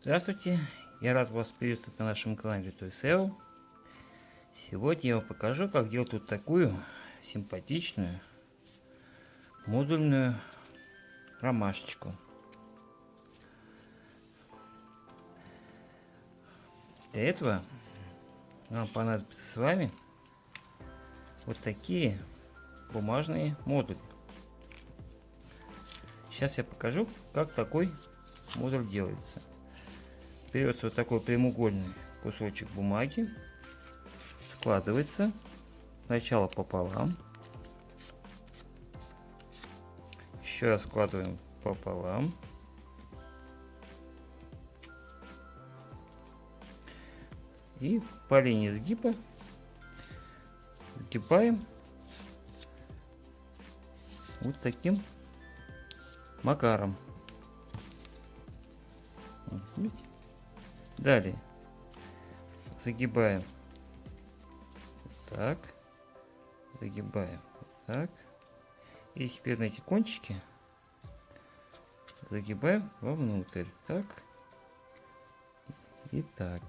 Здравствуйте, я рад вас приветствовать на нашем канале Toy SEO. Сегодня я вам покажу, как делать вот такую симпатичную модульную ромашечку. Для этого нам понадобится с вами вот такие бумажные модули. Сейчас я покажу, как такой модуль делается. Берется вот такой прямоугольный кусочек бумаги, складывается сначала пополам, еще раз складываем пополам, и по линии сгиба сгибаем вот таким макаром. Видите? Далее загибаем так, загибаем так. И теперь на эти кончики загибаем вовнутрь. Так. И так.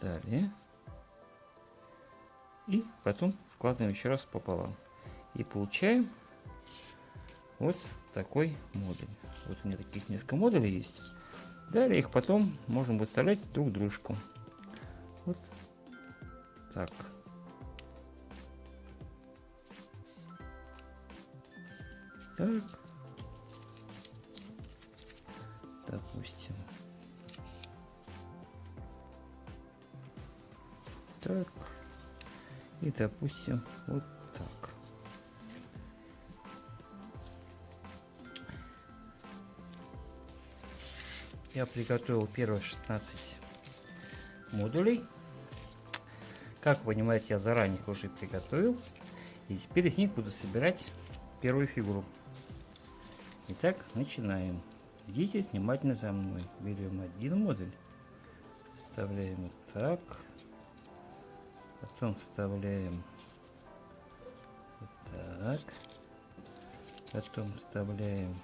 Далее. И потом складываем еще раз пополам. И получаем вот такой модуль. Вот у меня таких несколько модулей есть. Далее их потом можем выставлять друг дружку. Вот так. Так. Допустим. Так. И допустим вот Я приготовил первые 16 модулей. Как вы понимаете, я заранее уже приготовил. И теперь из них буду собирать первую фигуру. Итак, начинаем. Идите внимательно за мной. Берем один модуль. Вставляем вот так. Потом вставляем вот так. Потом вставляем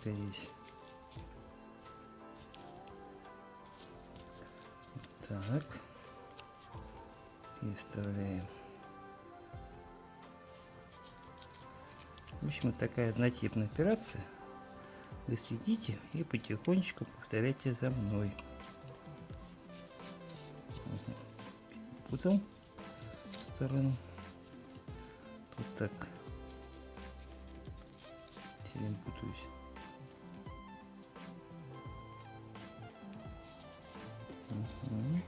где-то здесь. Так. И вставляем. В общем, такая однотипная операция. Вы следите и потихонечку повторяйте за мной. Путал сторону. Тут так. Сильно путаюсь. 嗯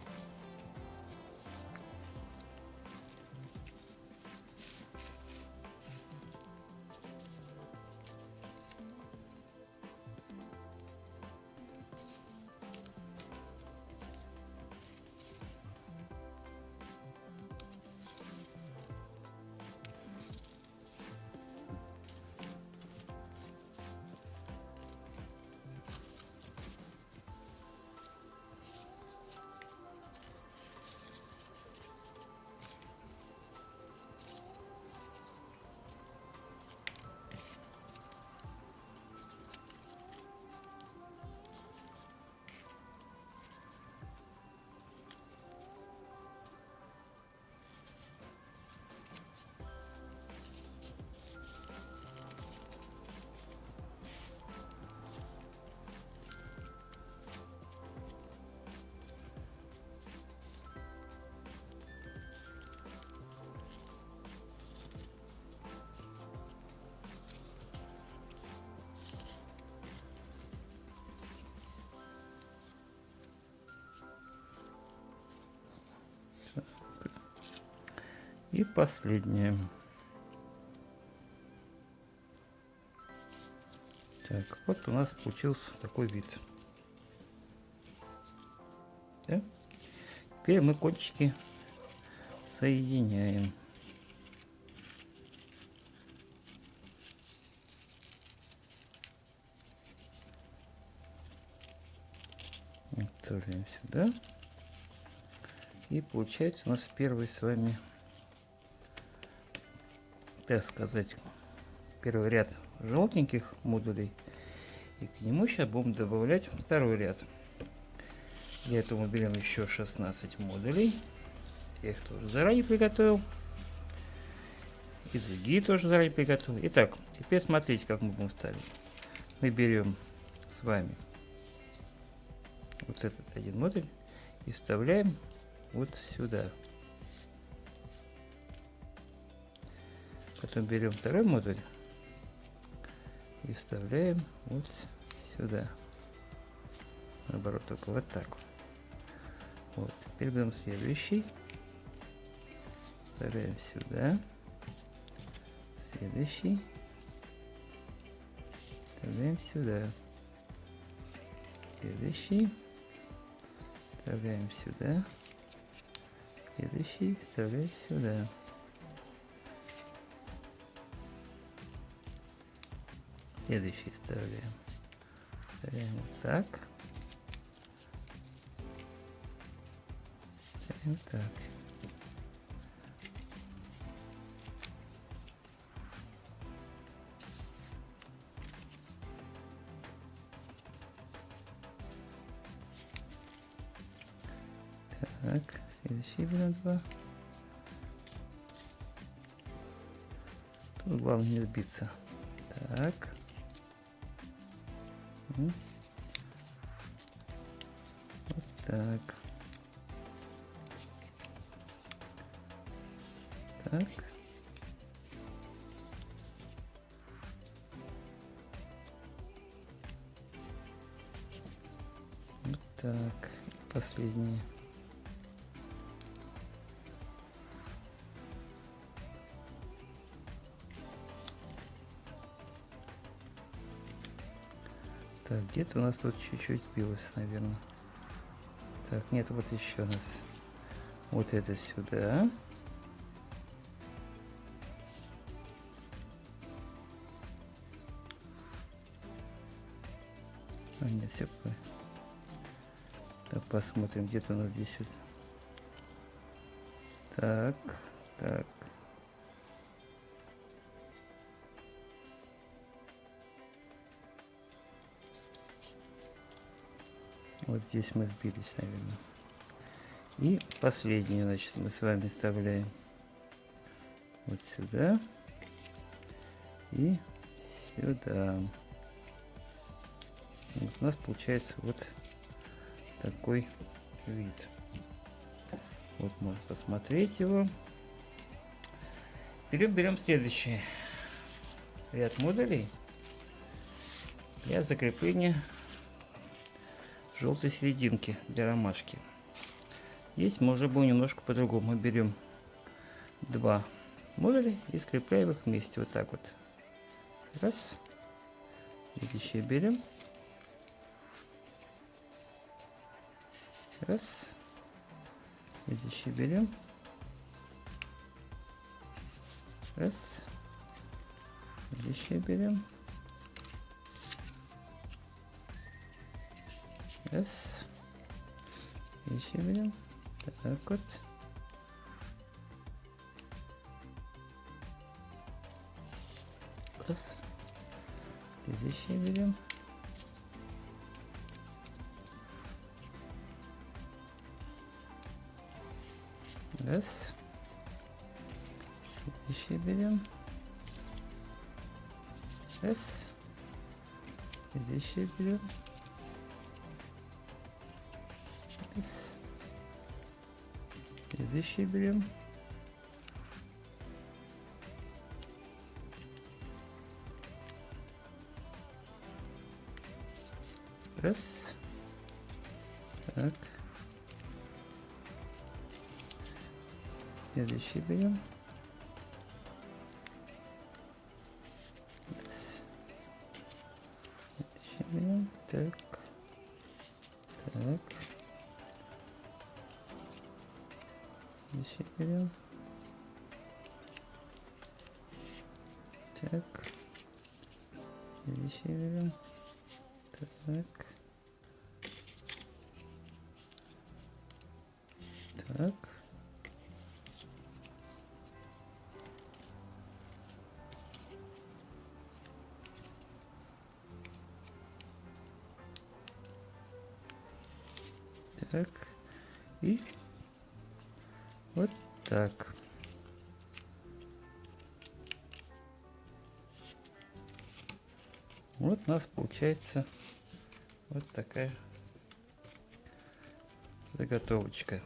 И последнее. Так, вот у нас получился такой вид. Да? Теперь мы кончики соединяем. Отправляем сюда. И получается у нас первый с вами, так сказать, первый ряд желтеньких модулей. И к нему сейчас будем добавлять второй ряд. Для этого берем еще 16 модулей. Я их тоже заранее приготовил. И другие тоже заранее приготовил. Итак, теперь смотрите, как мы будем ставить. Мы берем с вами вот этот один модуль и вставляем вот сюда. Потом берем второй модуль и вставляем вот сюда. Наоборот, только вот так. Вот. Теперь берем следующий. Вставляем сюда. Следующий. Вставляем сюда. Следующий. Вставляем сюда. Следующий вставляем сюда. Следующий вставляем. Так. Так. Так, следующий берем два. Тут главное не сбиться. Так. Вот так. Так. Вот так. Последний. Так, где-то у нас тут чуть-чуть сбилось, наверное. Так, нет, вот еще у нас. Вот это сюда. А, нет, все. Так, посмотрим, где-то у нас здесь вот. Так, так. Вот здесь мы сбились, наверное. И последний, значит, мы с вами вставляем вот сюда и сюда. Вот у нас получается вот такой вид. Вот можно посмотреть его. Берем, берем следующий ряд модулей для закрепления желтой серединки для ромашки. Здесь мы уже будем немножко по-другому. Мы берем два модуля и скрепляем их вместе вот так вот. Раз. Следующий берем. Раз. Следующий берем. Раз. Следующий берем. Раз. Еще берем. Так вот. Раз. Следующий берем. Раз. Следующий берем. Раз. Следующий берем. Следующий берем. Раз. Так. Следующий берем. Следующий берем. Так. Так. Здесь я берем. Так. Здесь я берем. Так. Так. Так. И так. Вот у нас получается вот такая заготовочка.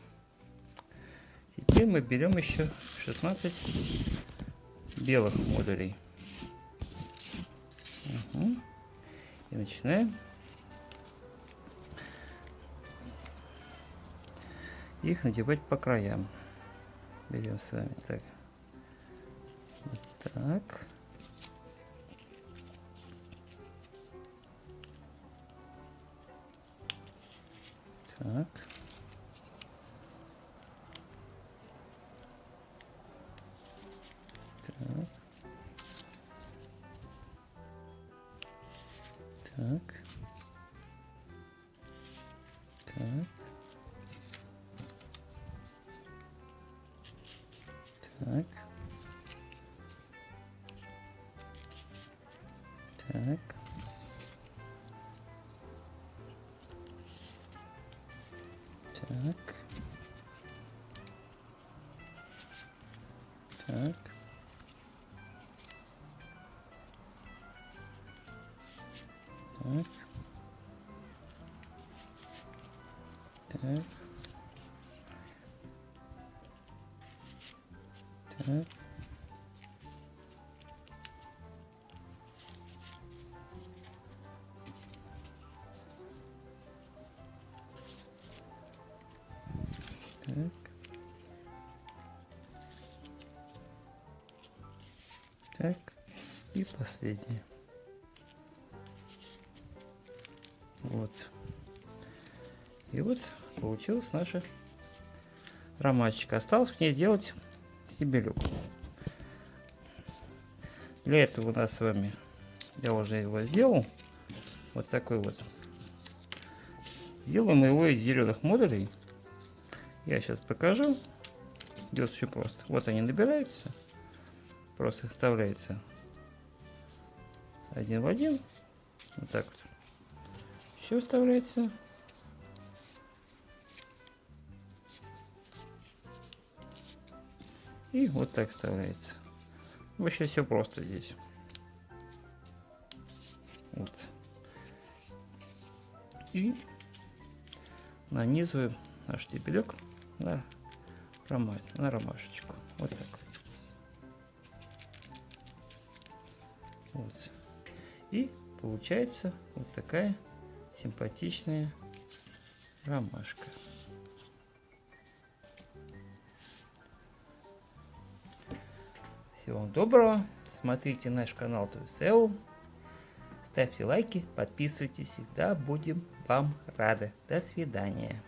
Теперь мы берем еще 16 белых модулей. Угу. И начинаем их надевать по краям. Берем с вами так. Вот так. Так. Так. Так. Так. Так. Так. Так. Так. И последнее. Вот. И вот получилась наша ромашечка. Осталось к ней сделать стебелек. Для этого у нас с вами, я уже его сделал, вот такой вот. Делаем его из зеленых модулей. Я сейчас покажу. Идет все просто. Вот они набираются. Просто вставляется один в один. Вот так вот. Все вставляется. И вот так вставляется. Вообще все просто здесь. Вот. И нанизываем наш стебелек на, рома... на ромашечку. Вот так. Вот. И получается вот такая симпатичная ромашка. Всего вам доброго. Смотрите наш канал Туисеу. Ставьте лайки, подписывайтесь. Всегда будем вам рады. До свидания.